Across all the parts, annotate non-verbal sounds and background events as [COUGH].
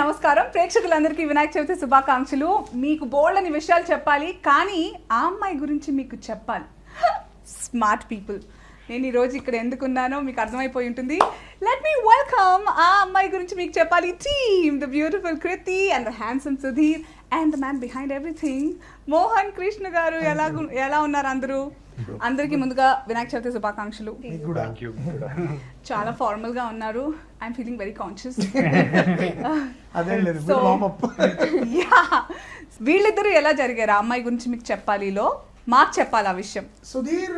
నమస్కారం. ప్రేక్షకులందరికీ వినాయక చవితి శుభాకాంక్షలు. మీకు బోల్డని విషయాలు చెప్పాలి కానీ ఆ అమ్మాయి గురించి మీకు చెప్పాలి. Smart people. నేను ఈరోజు ఇక్కడ ఎందుకున్నానో మీకు అర్థమైపోయి ఉంటుంది. లెట్ మీ వెల్కమ్ ఆ అమ్మాయి గురించి మీకు చెప్పాలి. Team the beautiful Kriti and the handsome Sudheer and the man behind everything Mohan Krishna garu ఎలా ఎలా ఉన్నారు అందరూ? అందరికీ ముందుగా వినాయక చవితి శుభాకాంక్షలు. చాలా ఫార్మల్గా ఉన్నారు. ఐఎమ్ ఫీలింగ్ వెరీ కాన్షియస్ వీళ్ళిద్దరూ ఎలా జరిగారు? అమ్మాయి గురించి మీకు చెప్పాలిలో? మాకు చెప్పాలి ఆ విషయం. సుధీర్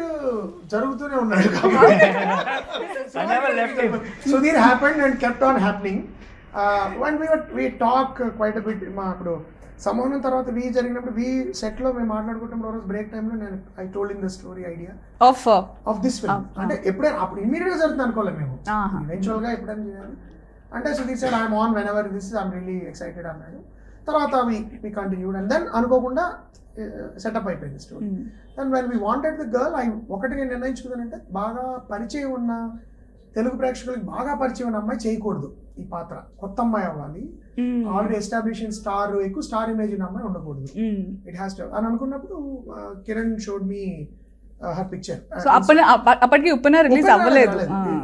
జరుగుతూనే ఉన్నాడు [LAUGHS] I never left him. Sudheer happened and kept on happening when we we talk quite bit మా అప్పుడు సమానం తర్వాత వి జరిగినప్పుడు వి సెట్లో మేము మాట్లాడుకుంటున్నప్పుడు రోజు బ్రేక్ టైంలో నేను I told in the story idea of of this film అంటే ఎప్పుడైనా అప్పుడు ఇమీడియట్గా జరుగుతుంది అనుకోలేదు మేము. ఈవెన్చువల్గా ఎప్పుడైనా చేయాలి. అంటే Sudheer sir I'm on whenever this I'm really excited అన్నాడు. తర్వాత we we continued and then అనుకోకుండా సెటప్ అయిపోయింది story then when we wanted the girl I ఒకటి నేను నిర్ణయించుకున్నానంటే బాగా పరిచయం ఉన్న తెలుగు ప్రేక్షకులకి బాగా పరిచయం ఉన్న అమ్మాయి చేయకూడదు ఈ పాత్ర. కొత్త అమ్మాయి అవ్వాలి. ఆల్రెడీ ఎస్టాబ్లిష్ స్టార్ ఎక్కువ స్టార్ ఇమేజ్ ఉన్న అమ్మాయి ఉండకూడదు. ఇట్ హ్యాస్ టు అని అనుకున్నప్పుడు Kiran showed me her picture అప్పటికి ఉప్పున రిలీజ్ అవ్వలేదు.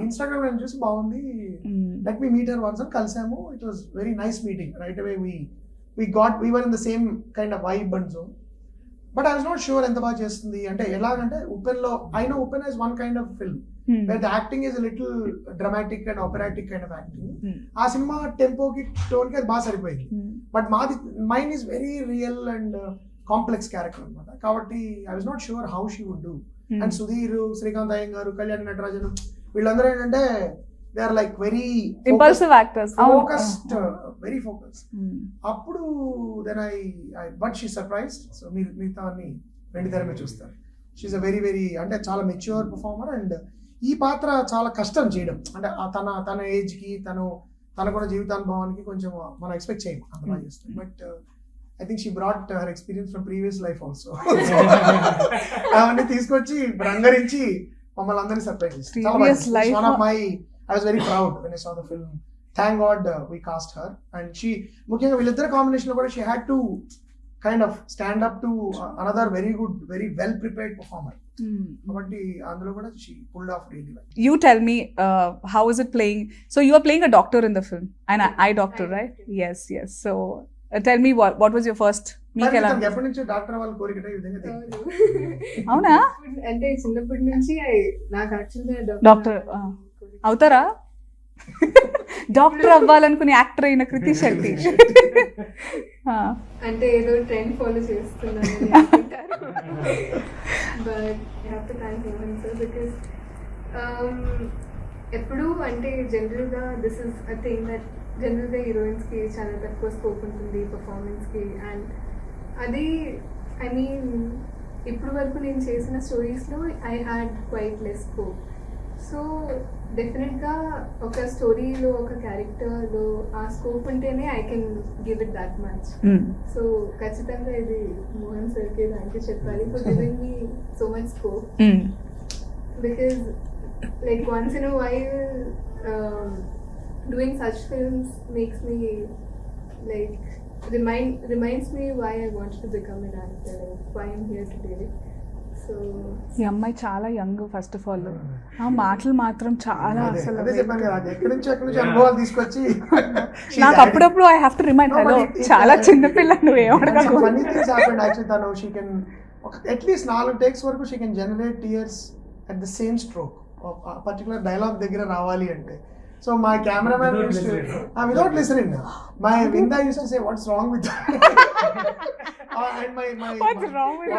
ఇన్స్టాగ్రామ్ నేను చూసి బాగుంది. Let me meet her once అని కలిసాము. It was very nice meeting right away we we got we were in the same kind of vibe and zone but I was not sure ఎంత బాగా చేస్తుంది. అంటే ఎలాగంటే ఉపెన్లో I know Uppena is one kind of film where the acting is little dramatic and operatic kind of acting ఆ సినిమా టెంపోకి టోన్కి అది బాగా సరిపోయింది. బట్ మాది mind is very real and complex character అనమాట కాబట్టి I was not sure how she would do and Sudheer Srikanth అయ్యం garu Kalyan Natarajan వీళ్ళందరూ ఏంటంటే they are like very impulsive actors focused very focus అప్పుడు then I I but she surprise so మీరు మిగతా అన్ని వెండి తెర మీద చూస్తారు. షీఈ్ అ వెరీ వెరీ అంటే చాలా మెచ్యూర్ పర్ఫార్మర్ అండ్ ఈ పాత్ర చాలా కష్టం చేయడం. అంటే తన తన ఏజ్కి తను తన కూడా జీవితానుభవానికి కొంచెం మనం ఎక్స్పెక్ట్ చేయము. అంత బాగా చేస్తుంది but I think she brought her experience from previous life also అవన్నీ తీసుకొచ్చి రంగరించి మమ్మల్ని అందరినీ సర్ప్రైజ్ చేస్తుంది చాలా Previous life- one of my I was very proud when I saw the film thank God we cast her and she ముఖ్యంగా వీళ్ళిద్దరు combination లో కూడా she had to kind of stand up to another very good very well prepared performer కాబట్టి అందులో కూడా she pulled off really well you tell me how is it playing so you are playing a doctor in the film and I doctor right yes yes so tell me what was your first మీకు ఎలా [LAUGHS] ఎప్పటి నుంచో doctor వాళ్ళు కోరికట ఈ విధంగా తెలియదు. అవునా అంటే చిన్నప్పటి నుంచి I- నాకు యాక్చువల్గా డాక్టర్ అవుతారా? డాక్టర్ అవ్వాలనుకునే యాక్టర్ అయిన కృతి Ah. [LAUGHS] అంటే ఏదో ట్రెండ్ ఫాలో చేస్తున్నాను బికాస్ ఎప్పుడు అంటే జనరల్గా this is a thing that జనరల్గా హీరోయిన్స్కి చాలా తక్కువ స్కోప్ ఉంటుంది పర్ఫార్మెన్స్కి అండ్ అది ఐ మీన్ ఇప్పుడు వరకు నేను చేసిన స్టోరీస్లో I had quite less scope so డెఫినెట్గా ఒక స్టోరీలో ఒక క్యారెక్టర్లో ఆ స్కోప్ ఉంటేనే I can give it that much Mm. So ఖచ్చితంగా ఇది మోహన్ సార్కి థ్యాంక్ యూ చెప్పాలి for giving me so much scope Mm. because like once in a while um, doing such films makes me like remind reminds me why I wanted to become an actor like why I'm here ఈ అమ్మాయి చాలా young first of all ఆ మాటలు మాత్రం చాలా అసలు అదే చెప్పాను కదా అది ఎక్కడి నుంచి ఎక్కడి నుంచి అనుభవాలు తీసుకొచ్చి [LAUGHS] నాకు. అప్పుడప్పుడు I have to remind hello చాలా నువ్వు యాక్చువల్లీ తను షీ కెన్ అట్లీస్ట్ నాలుగు టేక్స్ వరకు she can generate tears at the same stroke particular dialogue దగ్గర రావాలి అంటే. So my cameraman Without listening. Without listening my Vinda used to say what's wrong with What's wrong with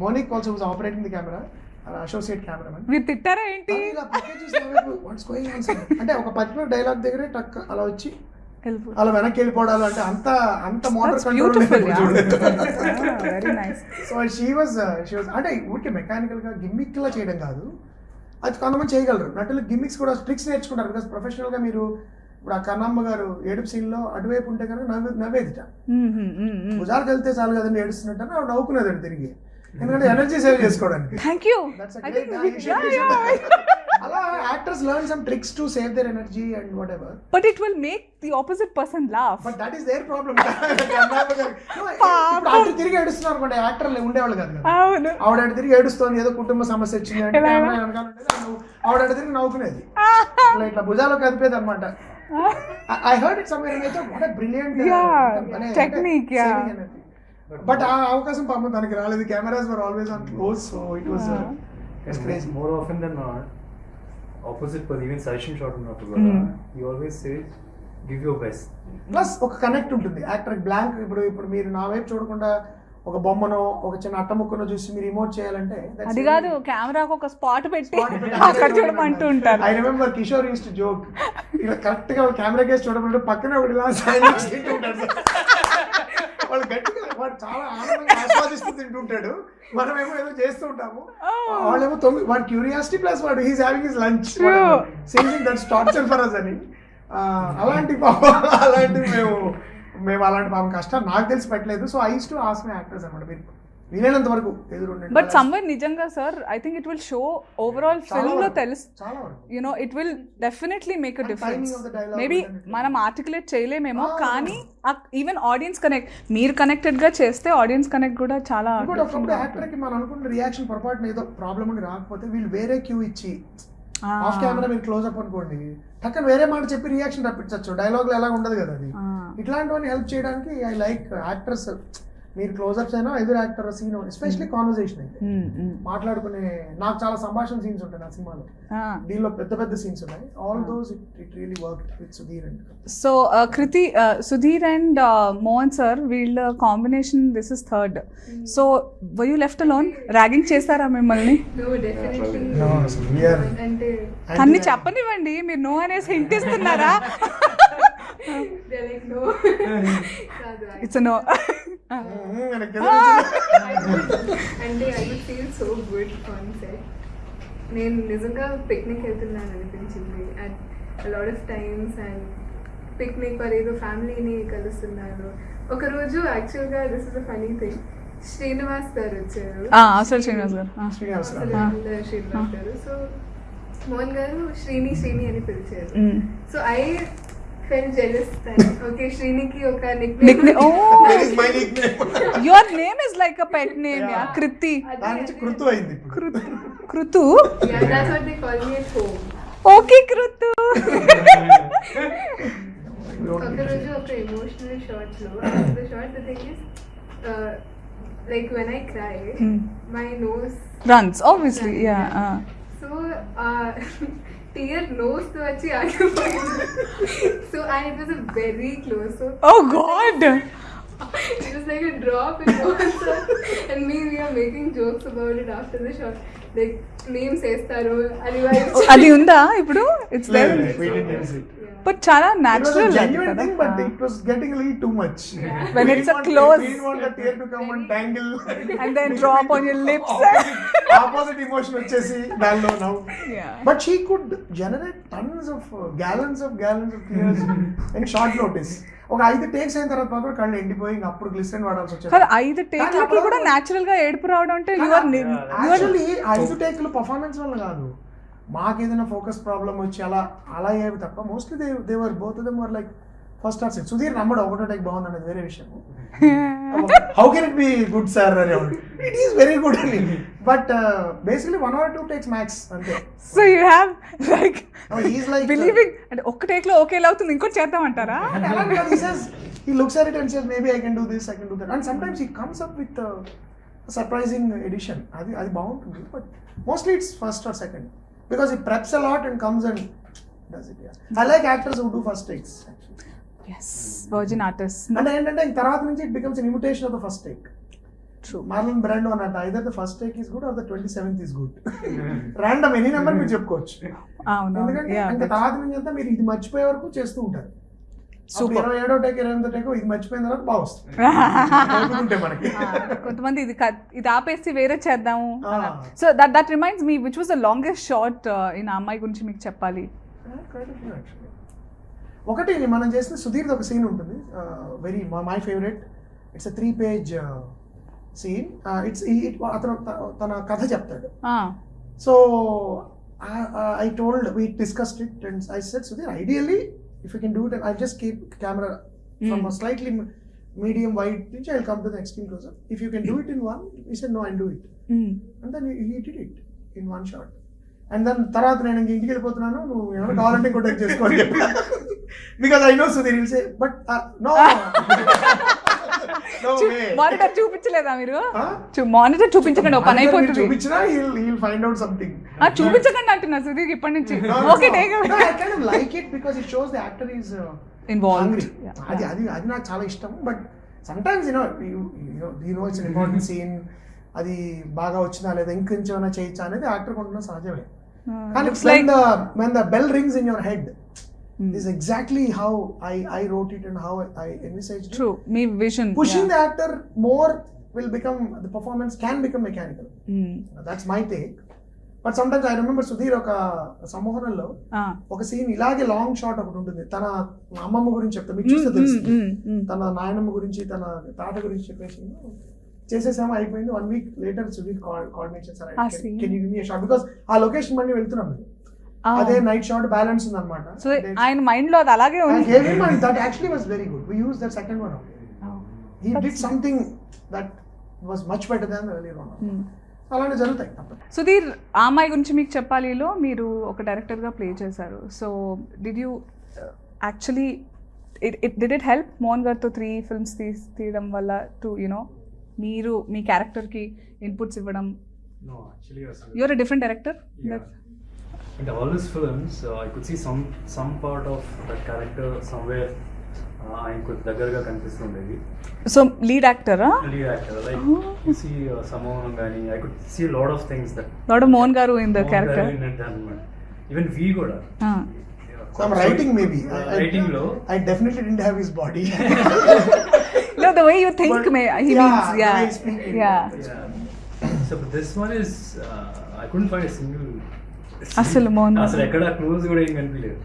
monic also was operating the camera associate cameramen మీరు తిట్టారా ఏంటి? అంటే ఒక particular dialogue దగ్గరే టక్ అలా వచ్చి అలా వెనక్కి వెళ్ళిపోవడాలు అంటే అంత అంత motor beautiful control very nice so she was she was అంటే ఊరికే మెకానికల్గా గిమ్మిక్ లా చేయడం కాదు. అది కొంతమంది చేయగలరు. నటులు గిమ్మిక్స్ కూడా ట్రిక్స్ నేర్చుకుంటారు. బికాస్ ప్రొఫెషనల్గా మీరు ఇప్పుడు ఆ కన్నమ్మ గారు ఏడుపు సీన్లో అటువైపు ఉంటే కనుక నవ్వే నవ్వేదిట. భుజాలకు వెళ్తే చాలు కదండి ఏడుస్తున్నట్టు ఆవిడ నవ్వుకునేదండి తిరిగి. ఎందుకంటే ఎనర్జీ సేవ్ చేసుకోవడానికి. Thank you That's a I great think guy. we- You should- yeah, you should- yeah. అలా actors learn some tricks to save their energy and whatever but it will make the opposite person laugh but that is their problem అటు తిరిగి ఏడుస్తున్నారు అనుకోండి యాక్టర్లు ఉండేవాళ్ళు కాదు కదా. అవును. ఆవిడ అటు తిరిగి ఏడుస్తోంది ఏదో కుటుంబ సమస్య వచ్చింది అంటే ఎలా? కెమెరా వెనకాల ఉండేది, ఆవిడ నవ్వు- ఆవిడ అటు తిరిగి నవ్వుకునేది. [LAUGHS] ఇట్లా ఇట్లా భుజాలు కదిపేది అనమాట I heard it somewhere in what a brilliant Yeah, technique, yeah. But ఆ అవకాశం పాపం తనకి రాలేదు. Cameras were always on close so it was it's crazy More often than not, opposite person, even session shot ఉన్నప్పుడు. కూడా, he always says, give your best. Plus ఒక connect ఉంటుంది. Actor blank ఇప్పుడు ఇప్పుడు మీరు నా వైపు చూడకుండా ఒక బొమ్మనో ఒక చిన్న అట్ట ముక్కనో చూసి మీరు ఇమోట్ చేయాలంటే అది కాదు కెమెరాకు ఒక స్పాట్ పెట్టి అక్కడ చూడమంటూ ఉంటారు. I remember Kishore used to joke ఇలా కరెక్ట్గా కెమెరా కేసు చూడమంటే పక్కనే ఒకటి ఇలా తింటూ ఉంటాడు. వాళ్ళు గట్టిగా వాడు చాలా ఆనందంగా ఆస్వాదిస్తూ తింటుంటాడు. మనమేమో ఏదో చేస్తూ ఉంటాము. వాళ్ళేమో తొమ్మిది వాడు క్యూరియాసిటీ ప్లస్ వాడు he's having his lunch. Singing that's torture for us అని. అలాంటి పాపం అలాంటివి మేము మేము అలాంటి పాపం కష్టాలు నాకు తెలిసి పెట్టలేదు. So I too as my actors అనమాట మీరు వీలైనంత వరకు ఎదురుండండి బట్ సమ్వేర్ నిజంగా sir I think it will show overall ఫిల్మ్లో. తెలుసు you know it will definitely make a difference maybe మనం ఆర్టికులేట్ చేయలేమేమో Ah. కానీ ఈవెన్ ఆడియన్స్ కనెక్ట్ మీరు కనెక్టెడ్గా చేస్తే ఆడియన్స్ కనెక్ట్ కూడా చాలా యాక్టర్కి మనం అనుకున్న రియాక్షన్ పొరపాటున ఏదో ప్రాబ్లం ఉండి రాకపోతే వీళ్ళు వేరే క్యూ ఇచ్చి Ah. ఆఫ్ కెమెరా మీరు క్లోజ్ అప్ అనుకోండి పక్కన వేరే మాట చెప్పి రియాక్షన్ రప్పించవచ్చు డైలాగ్ ఎలా ఉండదు కదా అది Ah. ఇట్లాంటివన్నీ హెల్ప్ చేయడానికి ఐ లైక్ యాక్టర్స్ మీరు క్లోజ్అప్స్ అయినా ఎదురు యాక్టర్ సీన్ ఎస్పెషల్లీ కాన్వర్సేషన్ అయితే. Mm, mm. మాట్లాడుకునే నాకు చాలా సంభాషణ సీన్స్ ఉంటాయి నా సినిమాలో. దీనిలో పెద్ద పెద్ద సీన్స్ ఉన్నాయి. All those it it really work with Sudheer and so Kriti Sudheer and Mohan sir వీళ్ళ combination this is third so why you left alone ragging చేస్తారా మిమ్మల్ని? అన్ని చెప్పనివ్వండి మీరు నో అనేసి I- ఇట్స్ నో అంటే I would feel so good on set నేను నిజంగా పిక్నిక్ వెళ్తున్నాను అనిపించింది. And lot of times and picnic or ఏదో ఫ్యామిలీని కలుస్తున్నాను ఒకరోజు యాక్చువల్గా this is a funny thing Srinivas garu వచ్చారు. అసలు శ్రీనివాస్ గారు. శ్రీనివాస్ గారు. సో మోహన్ గారు శ్రీని శ్రీని అని పిలిచారు. So I felt jealous okay శ్రీనికి ఒక nick Nickname- oh. My nickname your name is like a pet name yeah Yeah. Krithi దాని నుంచి కృతు అయింది ఇప్పుడు Krithu Yeah, that's what they call me at home. Okay Krithu ఒకరోజు ఒక emotional షార్ట్లో the shot the thing is like when I cry Hmm. My nose runs obviously yeah so tear nose So and it was a very close. So oh God. it was like a drop in water, and me we are making jokes about it after the shot. Like వేస్తారు అది అది ఉందా ఇప్పుడు it's there. But చాలా It was a natural genuine thing, but it was getting a little too much. When We it's didn't a want- close- We didn't want the tear to come and tangle. And then drop on your lips. Opposite, opposite emotion వచ్చేసి దానిలో now. Yeah. But she could generate tons of uh, gallons of gallons of tears in short notice. ఒక ఐదు takes అయిన తర్వాత మాత్రం కళ్ళు ఎండిపోయి ఇంక అప్పుడు గ్లిసరిన్ వాడాల్సి కానీ వచ్చేది ఐదు టేక్లకి కూడా న్యాచురల్గా ఏడుపు రావడం అంటే యు ఆర్ యాక్చువల్లీ ఐదు టేకులు పర్ఫార్మెన్స్ వల్ల కాదు. మాకు ఏదైనా ఫోకస్ ప్రాబ్లం వచ్చి అలా అలా అయ్యేవి తప్ప mostly they they were both them were like first or second Sudheer నమ్మడు ఒకటో టేక్ బాగుంది అనేది వేరే విషయం how can it be good sir అనేవాడు ఇట్ ఈస్ వెరీ గుడ్ అని. But basically one or two takes max అంతే. So you have like is like believing అంటే ఒక్క టేక్లో ఓకే అవుతుంది ఇంకోటి [LAUGHS] he says he looks at it and says maybe I can do this, I can do that, and sometimes he comes up with a, surprising addition. అది అది బాగుంటుంది but mostly it's first or second because it preps a lot and comes and does it I like actors who do first takes as virgin artist అంటే ఏంటంటే తర్వాత నుంచి it becomes imitation of the first take true Marlon Brando అన్నట్టు either the first take is good or the twenty seventh is good random any number మీరు చెప్పుకోవచ్చు. ఎందుకంటే ఇంకా తర్వాత నుంచి అంతా మీరు ఇది మర్చిపోయే వరకు చేస్తూ ఉంటారు. సూపర్. ఇరవై ఏడో టేక్ ఇరవై ఎనిమిదో టేక్ ఇది మర్చిపోయిన తర్వాత బాగా వస్తుంది. [LAUGHS] మనకి. కొంతమంది ఇది ఇది ఆపేసి వేరే చేద్దాము. So that that reminds me which was the longest shot in అమ్మాయి గురించి మీకు చెప్పాలి? Quite a few actually. ఒకటి మనం చేసిన సుధీర్ది ఒక సీన్ ఉంటుంది. Very my favourite it's a three page scene it's అతను తన కథ చెప్తాడు. Ah. So uh, uh, I told we discussed it and I said Sudhir ideally if you can do it and I just keep camera from Mm. a slightly medium wide pitch I'll come to the extreme close up if you can do it in one he said no I'll do it Mm. and then he, he did it in one shot and then తర్వాత నేను ఇంక ఇంటికి వెళ్ళిపోతున్నాను నువ్వు ఏమైనా కావాలంటే ఇంకో take చేసుకోని because I know Sudheer will say but no monitor చూపించలేదా మీరు? మానిటర్ చూపించకండి ఓ పని అయిపోతుంది. చూపించినా ఆ, చూపించకండి అంటున్నా సుధీర్ ఇప్పటి నుంచి. ఓకే. టేక్. అది అది అది నాకు చాలా ఇష్టం. But sometimes you know you know it's important scene అది బాగా వచ్చిందా లేదా ఇంకొంచెం చేయొచ్చా అనేది యాక్టర్ కొంటున్న సహజమే. కానీ when like the when the bell Hmm. exactly how I I wrote it and how I envisaged it. Through me vision Pushing the actor more will become the performance can become mechanical. That's my take. But sometimes I remember Sudheer ఒక సంమోహనంలో ఒక scene ఇలాగే long shot ఒకటి ఉంటుంది. తన అమ్మమ్మ గురించి చెప్తా మీకు చూస్తే తెలుసు. తన నాయనమ్మ గురించి తన తాత గురించి చెప్పేసి చేసేసాము అయిపోయింది. One week later Sudheer coordination sir me because ఆ లొకేషన్ మళ్ళీ వెళ్తున్నాం మేము. అదే నైట్ షాట్ బ్యాలెన్స్ ఉంది అనమాట సో ఆయన మైండ్లో అది అలాగే ఉంది. That actually was very good we use that second one he did something that was much better than early one. అలానే జరుగుతాయి తప్పదు సుధీర్ ఆ అమ్మాయి గురించి మీకు చెప్పాలిలో మీరు ఒక డైరెక్టర్గా ప్లే చేశారు. So did you actually it it did it help Mohan గారితో త్రీ ఫిల్మ్స్ తీ తీయడం వల్ల టు యునో మీరు మీ క్యారెక్టర్కి ఇన్పుట్స్ ఇవ్వడం. You're a different director. In all his films, uh, I could see some some part of that character somewhere. Uh, ఆయనకు దగ్గరగా కనిపిస్తుండేది so lead యాక్టరా lead actor like Oh. You see Sammohanam కానీ I could see lot of things that lad Mohan garu in the character అనమాట even వి కూడా Some writing maybe. I- I- writing లో I definitely didn't have his body. [LAUGHS] No, the way you think, But- may he yeah, means, the yeah, way he's speaking. yeah. Yeah. So but this one is uh, I couldn't find a single అసలు మోహన్ బాబు. అసలు ఎక్కడ close కూడా ఏం కనిపించలేదు.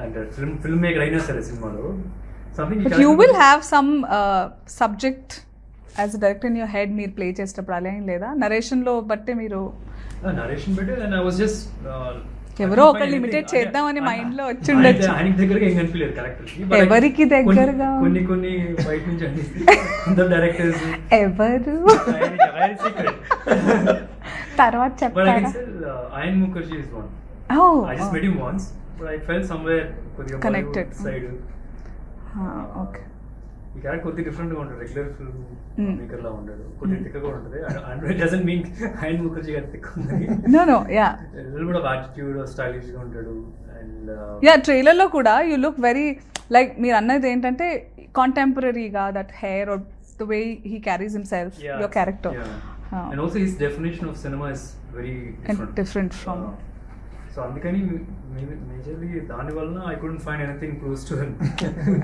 అంటే film film maker అయినా సరే సినిమాలో. Something have some uh, subject as a director in your head మీరు ప్లే చేసేటప్పుడు అలా ఏం లేదా? నరేషన్లో బట్టే మీరు narration and I was just ఎవరో ఒకళ్ళు imitate చేద్దామని mind లో వచ్చి ఉండొచ్చు. ఆయనకి దగ్గరగా ఏం కనిపించలేదు క్యారెక్టర్ ఎవరికి దగ్గరగా? కొన్ని కొన్ని బయట నుంచి అందరు [LAUGHS] డైరెక్టర్స్ ఎవరు? [LAUGHS] [LAUGHS] తర్వాత చెప్తారా uh, Ayan Mukherjee is one. Oh, I just oh. met him once, but I felt somewhere కొద్దిగా Connected. Side Ah, okay. ఈ క్యారెక్టర్ కొద్దిగా డిఫరెంట్గా ఉంటాడు రెగ్యులర్ ఫిల్మ్ Mm. మేకర్ లా ఉండడు కొద్దిగా తిక్కగా ఉంటుంది and it doesn't mean Ayan Mukherjee గారి తిక్క ఉంది no no yeah little bit of attitude స్టైలిష్గా ఉంటాడు అండ్ యా ట్రైలర్లో కూడా యూ లుక్ వెరీ లైక్ మీరు అన్నది ఏంటంటే కాంటెంపరీగా that hair or the way he carries himself your character and also his definition of cinema is very And different. from- so అందుకని majorly దాని వలన I couldn't find anything close to him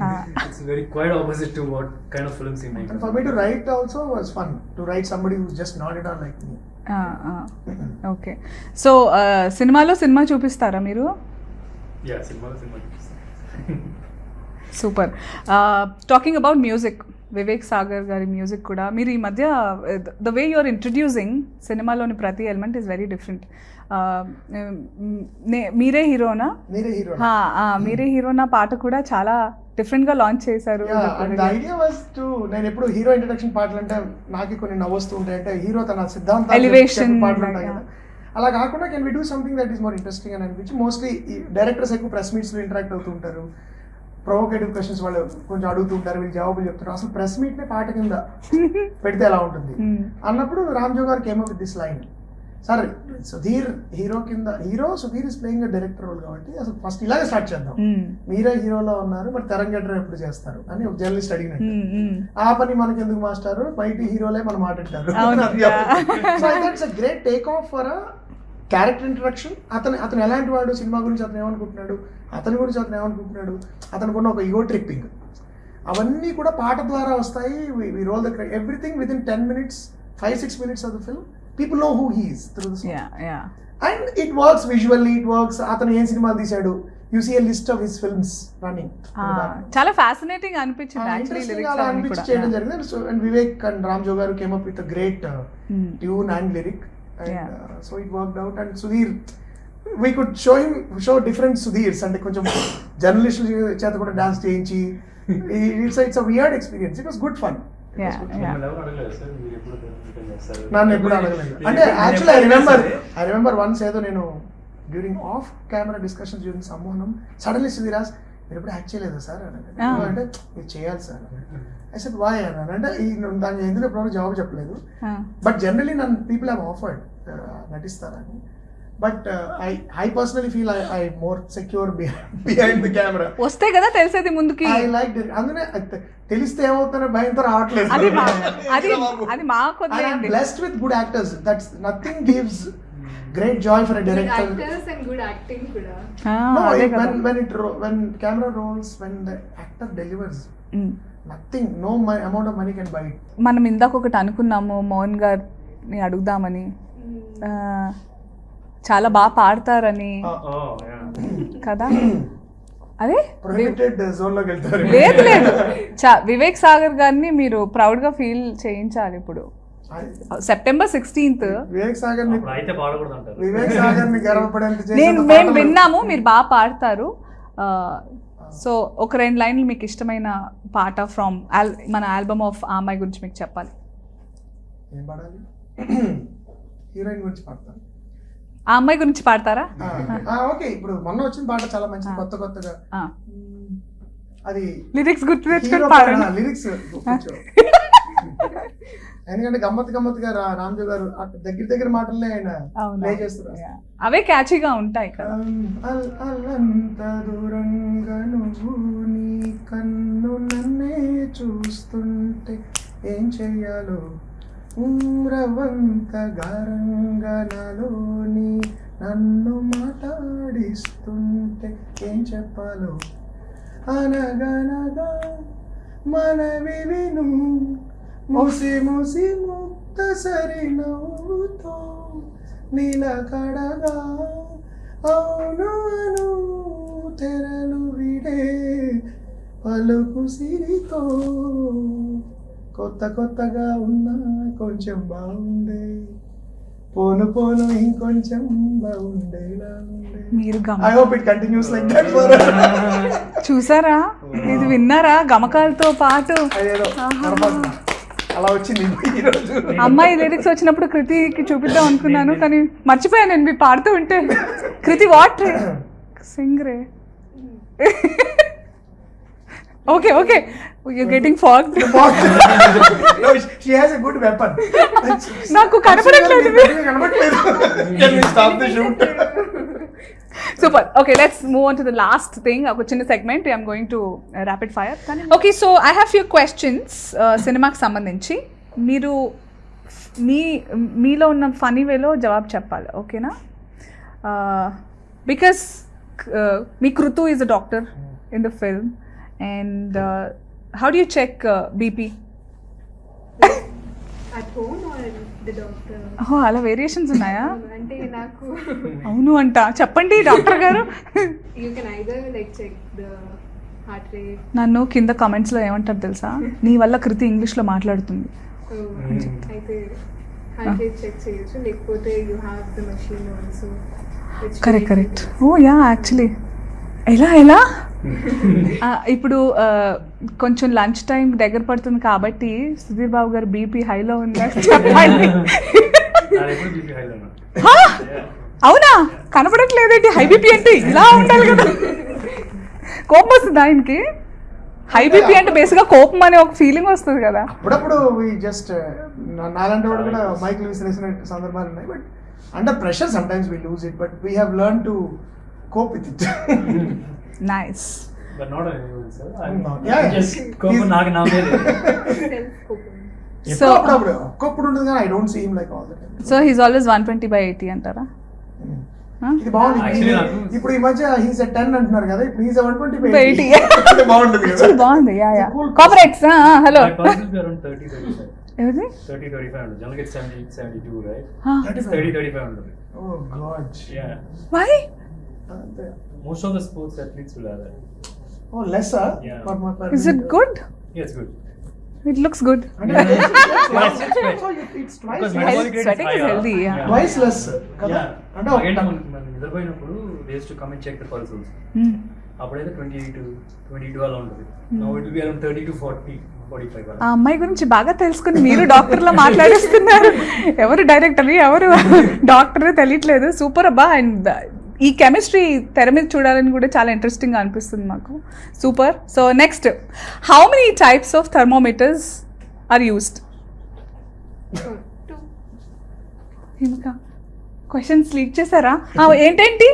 Ah. It's very quite opposite to what kind of films he make and for me to write also was fun. To write somebody who's just nodded on like me. Okay so సినిమాలో cinema చూపిస్తారా మీరు? Yeah సినిమాలో cinema super talking about music Vivek Sagar గారి music కూడా. మీరు ఈ మధ్య the way you're introducing సినిమాలోని ప్రతి ఎలిమెంట్ ఈస్ వెరీ డిఫరెంట్ మీరే హీరోనా? మీరే హీరోనా? పాట కూడా చాలా డిఫరెంట్గా లాంచ్ చేశారు. నేను ఎప్పుడు హీరో ఇంట్రడక్షన్ పాటలు అంటే నాకు కొన్ని నవ్వొస్తూ ఉంటాయి. అంటే హీరో తన చెప్పే పాటలు ఉంటాయి like, కదా. అలా కాకుండా can we do something that is more interesting అని అనిపించి మోస్ట్లీ డైరెక్టర్స్ ఎక్కువ ప్రెస్ మీట్స్లో ఇంటరాక్ట్ అవుతూ ఉంటారు. ప్రొవోకేటివ్ క్వశ్చన్స్ వాళ్ళు కొంచెం అడుగుతుంటారు వీళ్ళు జవాబులు చెప్తారు అసలు ప్రెస్ మీట్ నే పాట కింద పెడితే ఎలా ఉంటుంది. [LAUGHS] అన్నప్పుడు రామ్జో గారు came with this line sir Sudheer hero కింద hero Sudheer is playing director role కాబట్టి అసలు ఫస్ట్ ఇలాగే స్టార్ట్ చేద్దాం. మీరే హీరోలో ఉన్నారు మరి తెరంగడ్ర ఎప్పుడు చేస్తారు అని ఒక జర్నలిస్ట్ అడిగినట్టు. ఆ పని మనకి ఎందుకు మాస్టర్ బయట హీరోలే మనం మాట్లాడతారు. So a great take off for character introduction అతను అతను ఎలాంటి వాడు సినిమా గురించి అతను ఏమనుకుంటున్నాడు అతని గురించి అతను ఏమనుకుంటున్నాడు అతనుకున్న ఒక ఈగో ట్రిప్పింగ్ అవన్నీ కూడా పాట ద్వారా వస్తాయి. We roll the everything with in ten minutes five six minutes of the film people know who he's through. And it works visually it works అతను ఏం సినిమాలు తీశాడు? You see list of his films running చాలా fascinating అనిపించింది actually interesting lyrics అలా అనిపించి చేయడం జరిగింది. So and Vivek and Ramjo గారు came up with great. Tune and lyric and. So it worked out and Sudheer we could show him show different Sudheers అంటే కొంచెం జర్నలిస్టుల చేత కూడా డాన్స్ చేయించి it's it's weird experience it was good fun నన్ను ఎప్పుడు అడగలేదు. అంటే actually I remember. I remember once ఏదో నేను during of camera discussions during Sammohanam suddenly సుధీరాజ్ మీరు ఎప్పుడు యాక్ట్ చేయలేదు సార్ అని. అంటే మీరు చేయాలి సార్ ఐ సెడ్ వాయ్ అన్నాను అంటే ఈ దానికి ఎందుకు ఎప్పుడు జవాబు చెప్పలేదు. బట్ జనరలీ నన్ను people have offered నటిస్తారని. But I I personally feel I I more secure behind the camera వస్తే కదా తెలిసేది ముందుకి. ఐ లైక్ అందునే అది తెలిస్తే ఏమవుతుందో భయంతో రావట్లేదు. అది [LAUGHS] అది అది మా కొద్దిలేండి blessed with good actors that's nothing gives great joy for director actors and good acting కూడా. ఆ, No, అదే it- కదా. when when it ro- when camera rolls, when the actor delivers, Mm. nothing, no mo- amount of money can buy it. మనం ఇందాక ఒకటి అనుకున్నాము మోహన్ గారిని అడుగుదామని. చాలా బాగా పాడతారని. Oh, yeah. కదా? [CLEARS THROAT] అదే? లేదు లేదు. వివేక్ సాగర్ గారిని మీరు ప్రౌడ్గా ఫీల్ చేయించాలి ఇప్పుడు. సెప్టెంబర్ సిక్స్టీన్త్ వివేక్ సాగర్ వివేక్ సాగర్ నేను మేము విన్నాము మీరు బాగా పాడతారు. సో ఒక రెండు లైన్లు మీకు ఇష్టమైన పాట ఫ్రమ్ మన ఆల్బమ్ ఆఫ్ ఆ అమ్మాయి గురించి మీకు చెప్పాలి. ఏం పాడాలి? హీరోయిన్ గురించి పాడతాను ఆ అమ్మాయి గురించి పాడతారా? ఓకే ఇప్పుడు మొన్న వచ్చిన పాట చాలా మంచిది కొత్త కొత్తగా. అది లిరిక్స్ గుర్తు తెచ్చుకొని పాడండి. లిరిక్స్ [LAUGHS] [LAUGHS] ఎందుకంటే గమ్మత్ గమ్మత్తుగా రా- రామ్జో గారు దగ్గర దగ్గర మాటలనే ఆయన. ప్లే చేస్తారు. అవే క్యాచీగా ఉంటాయి అల్లంత దూరంగా నువ్వు నీ కన్ను నన్నే చూస్తుంటే ఏం చెయ్యాలో? ఉమ్రవంత గారంగా నాలోని నన్ను మాట్లాడిస్తుంటే ఏం చెప్పాలో? అనగనగా మనవి విను. ముసి ముసి ముక్త సరి నవ్వుతో నిలకడగా అవును అను తెరలు విడే పలుకు సిరితో కొత్త కొత్తగా ఉన్నా కొంచెం బాగుండే. పోను పోను ఇంకొంచెం బాగుండేలా మీరు I hope it continues like that for చూసారా? ఇది విన్నారా? గమకాలతో పాటు. అలా వచ్చింది ఈ రోజు అమ్మాయి లిరిక్స్ వచ్చినప్పుడు కృతికి చూపిద్దాం అనుకున్నాను కానీ మర్చిపోయాను నేను మీరు పాడుతూ ఉంటే కృతి వాట్ రే sing ray okay okay you getting fog no, she has a good weapon. నాకు కనపడట్లేదు. కనపడట్లేదు. Can we stop the shoot? Super okay let's move on to the last thing ఒక చిన్న segment I'm going to rapid fire okay so I have few questions సినిమాకి uh, సంబంధించి మీరు మీ మీలో ఉన్న ఫనీ వేలో జవాబు చెప్పాలి ఓకేనా because me Krithu is a doctor in the film and how do you check BP at home or the doctor ఓ అలా వేరియేషన్స్ ఉన్నాయా? అంటే నాకు అవును అంట. చెప్పండి డాక్టర్ గారు. You can either like check the heart rate నన్ను కింద కామెంట్స్లో ఏమంటారు తెలుసా? నీ వల్ల కృతి ఇంగ్లీష్లో మాట్లాడుతుంది. అయితే హార్ట్ రేట్ చెక్ చేయొచ్చు. లేకపోతే you have the machine also correct correct oh yeah actually ఎలా ఎలా? ఇప్పుడు కొంచెం లంచ్ టైం దగ్గర పడుతుంది కాబట్టి సుధీర్ బాబు గారు బీపీ హైలో ఉందా? చెప్పండి. అవునా? కనపడట్లేదేంటి? హై బీపీ అంటే ఇలా ఉండాలి కదా. కోపం వస్తుంది ఆయనకి? హై బీపీ అంటే బేసిక్గా కోపం అనే ఒక ఫీలింగ్ వస్తుంది కదా. అప్పుడప్పుడు జస్ట్ నాలంటి వాడు కూడా లూజ్ విసిరేసిన సందర్భాలు ఉన్నాయి but under pressure sometimes we lose it but we have learn to cope with it nice but not anyone sir Not- yeah, just he's- కోపం నాకు నా మీద సెల్ఫ్ కోపింగ్ సో అప్పుడప్పుడు ఒక్కప్పుడు ఉంటుంది కానీ I don't see him like all the time so he's always one twenty by eighty అంటారా Huh? ఇది బాగుంది Actually ఇది- నాకు- ఇప్పుడు ఈ మధ్య హీస్ టెన్ అంటున్నారు కదా ఇప్పుడు హీస్ వన్ ట్వంటీ 80. బాగుంటుంది కదా Actually బాగుంది yeah yeah Cool. కాపరేట్స్ hello My pulse will be around 30, 35. ఎవరిది 30, 35 ఉంటుంది. Generally it's 70, 72, right? Huh. It's 30, 35 ఉంటుంది. ఓ god Yeah. Why Most of the sports athletes will have that. Oh less Yeah. For my is it good Yeah, it's good. It looks good అంటే Yes, it's right. So it- it's twice Because less. metabolic rate is sweating is higher. healthy, yeah. Twice less, కదా? Yeah. అంటే Again, ఒక- మనం- మనం నిద్రపోయినప్పుడు days to come and check the pulses Hmm. అప్పుడైతే twenty eight twenty two అలా ఉంటుంది no it be around thirty to forty forty five ఆ అమ్మాయి గురించి బాగా తెలుసుకుని మీరు డాక్టర్లో మాట్లాడేస్తున్నారు ఎవరు డైరెక్టర్ ఎవరు డాక్టర్ తెలియట్లేదు సూపర్ అబ్బా అండ్ ఈ కెమిస్ట్రీ తెర మీద చూడాలని కూడా చాలా ఇంట్రెస్టింగ్గా అనిపిస్తుంది మాకు. Super so next how many types of thermometers are used questions leak చేశారా? ఏంటేంటి?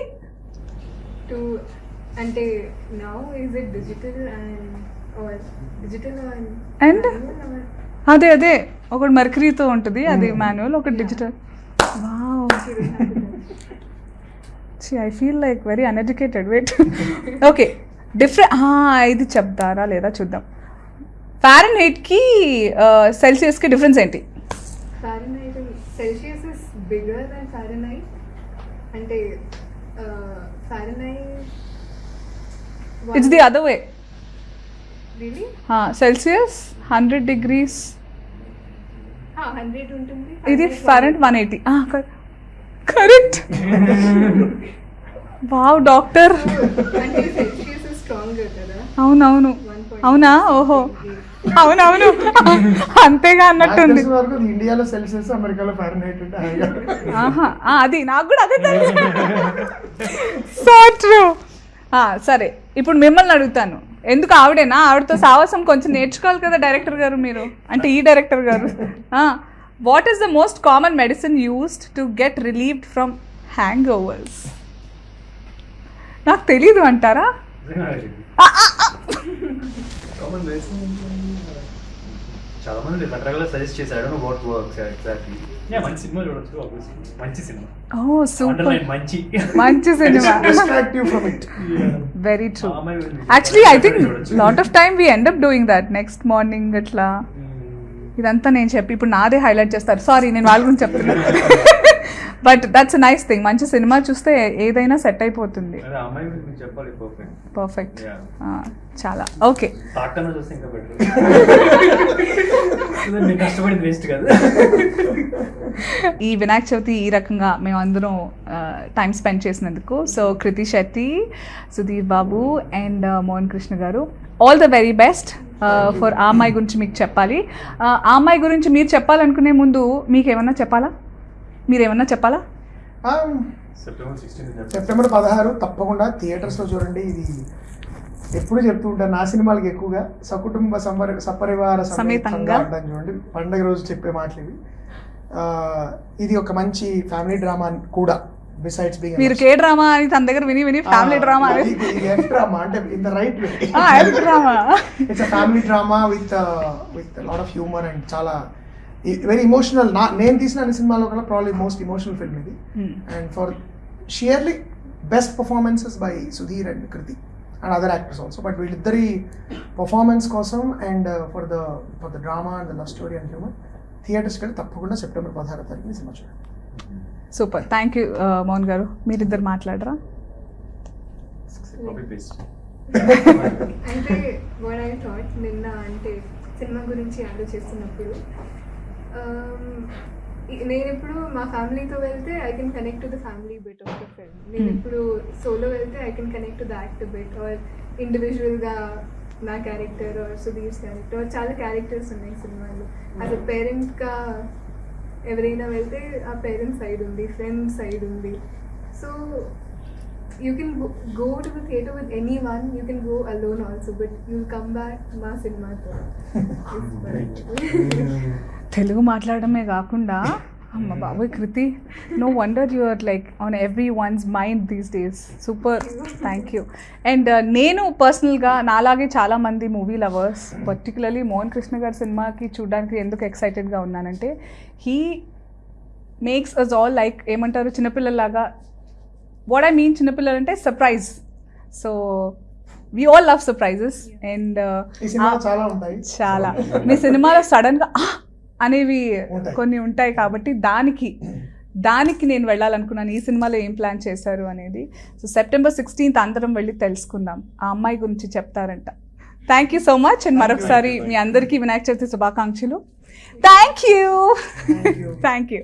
అంటే now is it digital and digital? అదే అదే. ఒకటి మర్కరీతో ఉంటుంది అది మాన్యువల్ ఒకటి digital wow I feel like very uneducated wait okay different ఇది చెప్తారా లేదా చూద్దాం. ఫారెన్ హీట్కి సెల్సియస్కి డిఫరెన్స్ ఏంటి? సెల్సియస్ ఇస్ దెన్ అంటే it's the other way Celsius hundred degrees ఇది Fahrenheit one eighty correct. Wow doctor. అవునవును. అవునా? ఓహో. అవునవును. అంతేగా అన్నట్టుంది. ఇండియాలో సెల్సియస్ అమెరికాలో ఫారెన్హైట్ ఆహా అది నాకు కూడా అదే తెలుసు. So true. సరే. ఇప్పుడు మిమ్మల్ని అడుగుతాను. ఎందుకు ఆవిడేనా? ఆవిడతో సాహసం కొంచెం నేర్చుకోవాలి కదా డైరెక్టర్ గారు మీరు? అంటే ఈ డైరెక్టర్ గారు. What is the most common medicine used to get relieved from hangovers నాకు తెలీదు అంటారా? కామన్ చాలా మంది రకరకాల సజెస్ట్ చేశారు. ఐ వాట్ వర్క్స్ ఎగ్జాక్ట్లీ మంచి సినిమా చూడొచ్చు obviously. మంచి సినిమా. ఓ సూపర్. అండర్లైన్ మంచి. మంచి cinema. Distract you from it. Very true ఆ అమ్మాయి గురించి యాక్చువల్లీ ఐ థింక్ చూడొచ్చు. Lot of time we end up doing that next morning అట్లా ఇదంతా నేను చెప్పి ఇప్పుడు నాదే హైలైట్ చేస్తారు. సారీ నేను వాళ్ళ గురించి చెప్తున్నాను బట్ దట్స్ నైస్ థింగ్ మంచి సినిమా చూస్తే ఏదైనా సెట్ అయిపోతుంది. పర్ఫెక్ట్. చాలా. ఓకే [LAUGHS] [LAUGHS] ఈ వినాయక చవితి ఈ రకంగా మేము అందరం టైం స్పెండ్ చేసినందుకు. సో కృతి శెట్టి సుధీర్ బాబు అండ్ మోహన్ కృష్ణ గారు all the very best for ఆ అమ్మాయి గురించి మీకు చెప్పాలి. Uh, ఆ అమ్మాయి గురించి మీరు చెప్పాలనుకునే ముందు మీకు ఏమన్నా చెప్పాలా? మీరు ఏమన్నా చెప్పాలా Um, సెప్టెంబర్ సెప్టెంబర్ పదహారు తప్పకుండా థియేటర్స్లో చూడండి. ఇది ఎప్పుడు చెప్తూ ఉంటాను నా సినిమాలకి ఎక్కువగా సకుటుంబ సంపరి సపరివార సమేతంగా చూడండి. పండగ రోజు చెప్పే మాటలు ఇవి. ఆ, ఇది ఒక మంచి ఫ్యామిలీ డ్రామా కూడా. బిసైడ్స్ బీయింగ్ మీరు కే డ్రామా అని తన దగ్గర విని విని ఫ్యామిలీ డ్రామా అని. ఎఫ్ డ్రామా అంటే in the right way drama it's a family drama with with lot of humour and చాలా వెరీ ఇమోషనల్ నా నేను తీసిన అన్ని సినిమాలో కన్నా ప్రాబ్లీ మోస్ట్ ఇమోషనల్ ఫిల్మ్ ఇది. And for surely best performances by Sudheer and Kriti and other actors also but వీళ్ళిద్దరి performance కోసం and for the for the drama and the love story and humour థియేటర్స్కి వెళ్ళి తప్పకుండా September పదహారో తారీఖుని cinema చూడండి. Super. Thank you Mohan గారు. మీరిద్దరు మాట్లాడరా? అంటే వాట్ ఐ థాట్ నిన్న అంటే సినిమా గురించి ఆలోచిస్తున్నప్పుడు um, నేను ఇప్పుడు మా ఫ్యామిలీతో వెళ్తే I can connect to the family bit of the film నేను. ఇప్పుడు సోలో వెళ్తే I can connect to the actor bit or ఇండివిజువల్గా నా క్యారెక్టర్ ఆర్ సుధీర్స్ క్యారెక్టర్ చాలా క్యారెక్టర్స్ ఉన్నాయి సినిమాలో యాజ్ అ పేరెంట్గా ఎవరైనా వెళ్తే ఆ పేరెంట్స్ సైడ్ ఉంది ఫ్రెండ్ సైడ్ ఉంది. So you can go to the theatre with any one you can go alone also but you come back మా సినిమాతో [LAUGHS] [LAUGHS] తెలుగు మాట్లాడమే కాకుండా అమ్మ బాబోయ్ Kriti no wonder you are like on everyone's mind these days super thank you and నేను పర్సనల్గా నాలాగే చాలామంది movie lovers particularly Mohan Krishna గారి సినిమాకి చూడడానికి ఎందుకు ఎక్సైటెడ్గా ఉన్నానంటే he makes us all like ఏమంటారు చిన్నపిల్లలాగా వాట్ ఐ మీన్ చిన్నపిల్లలు అంటే surprise so we all love surprises and చాలా ఉంటాయి. చాలా. మీ సినిమాలో సడన్గా! అనేవి. కొన్ని ఉంటాయి కాబట్టి దానికి దానికి నేను వెళ్ళాలనుకున్నాను. ఈ సినిమాలో ఏం ప్లాన్ చేశారు అనేది. సో సెప్టెంబర్ సిక్స్టీన్త్ అందరం వెళ్ళి తెలుసుకుందాం. ఆ అమ్మాయి గురించి చెప్తారంట. Thank you so much and మరొకసారి మీ అందరికీ వినాయక చవితి శుభాకాంక్షలు. Thank you. Thank you